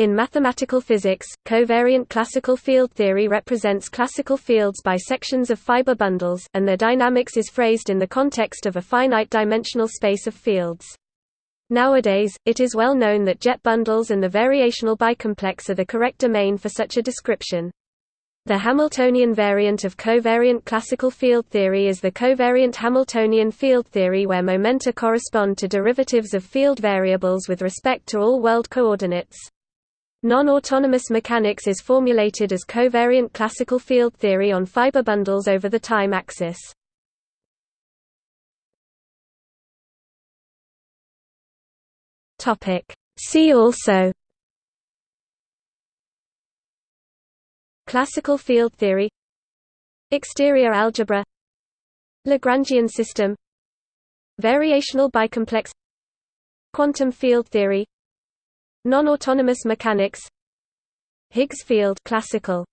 In mathematical physics, covariant classical field theory represents classical fields by sections of fiber bundles, and their dynamics is phrased in the context of a finite-dimensional space of fields. Nowadays, it is well known that jet bundles and the variational bicomplex are the correct domain for such a description. The Hamiltonian variant of covariant classical field theory is the covariant Hamiltonian field theory where momenta correspond to derivatives of field variables with respect to all world coordinates. Non-autonomous mechanics is formulated as covariant classical field theory on fiber bundles over the time axis. See also. Classical field theory. Exterior algebra. Lagrangian system. Variational bicomplex. Quantum field theory Non-autonomous mechanics. Higgs field classical